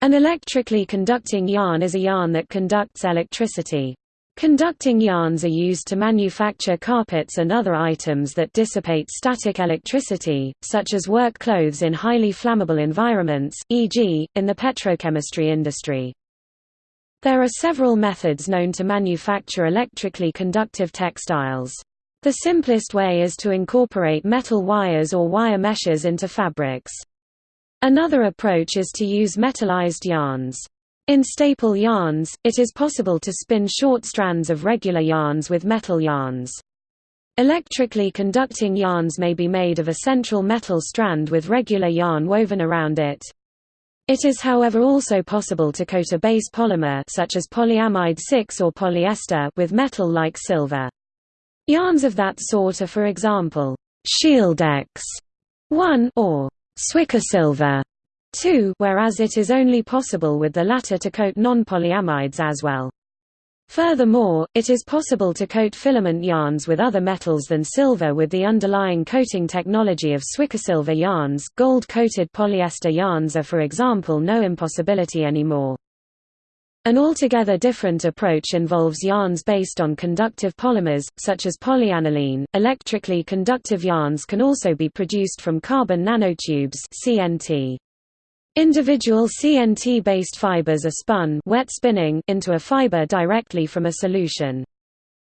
An electrically conducting yarn is a yarn that conducts electricity. Conducting yarns are used to manufacture carpets and other items that dissipate static electricity, such as work clothes in highly flammable environments, e.g., in the petrochemistry industry. There are several methods known to manufacture electrically conductive textiles. The simplest way is to incorporate metal wires or wire meshes into fabrics. Another approach is to use metallized yarns. In staple yarns, it is possible to spin short strands of regular yarns with metal yarns. Electrically conducting yarns may be made of a central metal strand with regular yarn woven around it. It is however also possible to coat a base polymer such as polyamide 6 or polyester with metal like silver. Yarns of that sort are for example, Shieldex 1 or Silver 2 whereas it is only possible with the latter to coat non-polyamides as well. Furthermore, it is possible to coat filament yarns with other metals than silver with the underlying coating technology of Swicker-silver yarns. Gold-coated polyester yarns are for example no impossibility anymore. An altogether different approach involves yarns based on conductive polymers, such as polyaniline. Electrically conductive yarns can also be produced from carbon nanotubes (CNT). Individual CNT-based fibers are spun wet spinning into a fiber directly from a solution.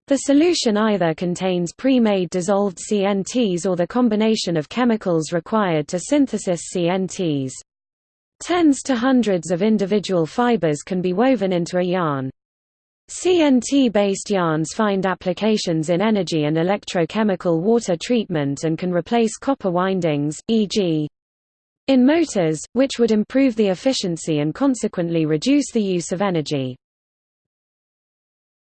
The solution either contains pre-made dissolved CNTs or the combination of chemicals required to synthesis CNTs. Tens to hundreds of individual fibers can be woven into a yarn. CNT-based yarns find applications in energy and electrochemical water treatment and can replace copper windings, e.g. in motors, which would improve the efficiency and consequently reduce the use of energy.